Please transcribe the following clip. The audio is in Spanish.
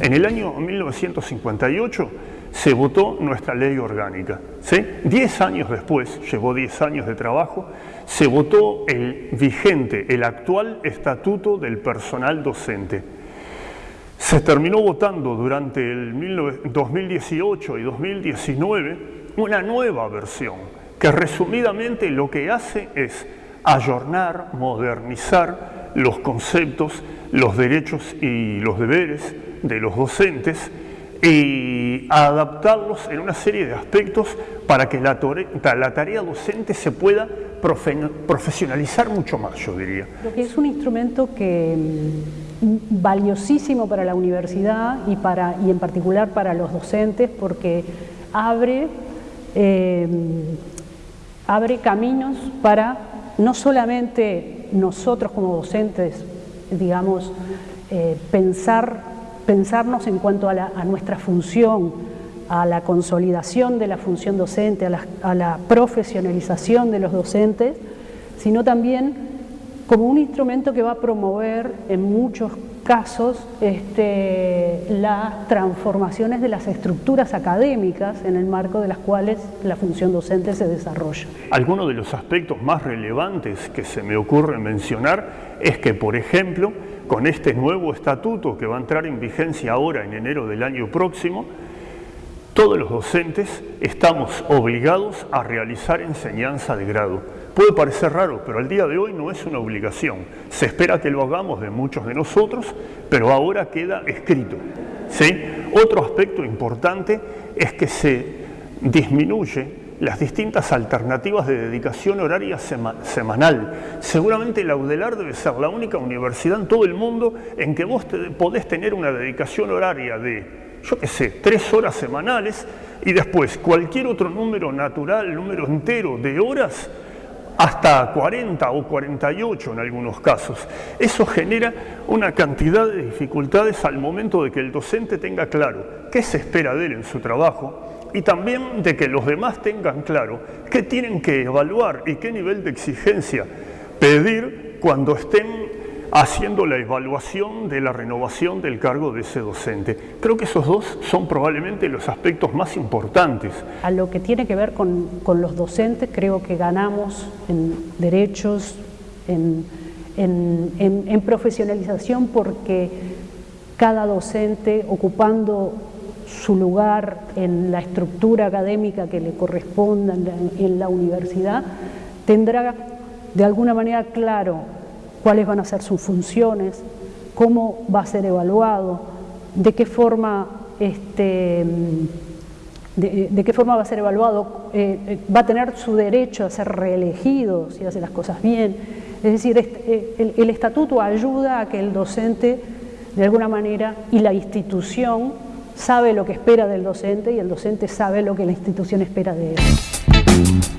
el año 1958 se votó nuestra ley orgánica. ¿sí? Diez años después, llevó diez años de trabajo, se votó el vigente, el actual estatuto del personal docente. Se terminó votando durante el 2018 y 2019 una nueva versión que resumidamente lo que hace es ayornar, modernizar los conceptos, los derechos y los deberes de los docentes y adaptarlos en una serie de aspectos para que la, tarea docente se pueda profesionalizar mucho más, yo diría. Es un instrumento que mm, valiosísimo para la universidad y, para, y en particular para los docentes porque abre, eh, abre caminos para no solamente nosotros como docentes, digamos, eh, pensar pensarnos en cuanto a, nuestra función, a la consolidación de la función docente, a la, profesionalización de los docentes, sino también como un instrumento que va a promover en muchos casos este, las transformaciones de las estructuras académicas en el marco de las cuales la función docente se desarrolla. Algunos de los aspectos más relevantes que se me ocurre mencionar es que, por ejemplo, con este nuevo estatuto que va a entrar en vigencia ahora en enero del año próximo, todos los docentes estamos obligados a realizar enseñanza de grado. Puede parecer raro, pero al día de hoy no es una obligación. Se espera que lo hagamos de muchos de nosotros, pero ahora queda escrito. Otro aspecto importante es que se disminuye las distintas alternativas de dedicación horaria semanal. Seguramente la UDELAR debe ser la única universidad en todo el mundo en que vos podés tener una dedicación horaria de, yo qué sé, tres horas semanales y después cualquier otro número natural, número entero de horas, hasta 40 o 48 en algunos casos. Eso genera una cantidad de dificultades al momento de que el docente tenga claro qué se espera de él en su trabajo, y también de que los demás tengan claro qué tienen que evaluar y qué nivel de exigencia pedir cuando estén haciendo la evaluación de la renovación del cargo de ese docente. Creo que esos dos son probablemente los aspectos más importantes. A lo que tiene que ver con, los docentes, creo que ganamos en derechos, en, en profesionalización, porque cada docente ocupando su lugar en la estructura académica que le corresponda en la, universidad, tendrá de alguna manera claro cuáles van a ser sus funciones, cómo va a ser evaluado, de qué forma, este, de, qué forma va a ser evaluado, eh, eh, va a tener su derecho a ser reelegido si hace las cosas bien. Es decir, eh, el, el estatuto ayuda a que el docente, de alguna manera, y la institución sabe lo que espera del docente y el docente sabe lo que la institución espera de él.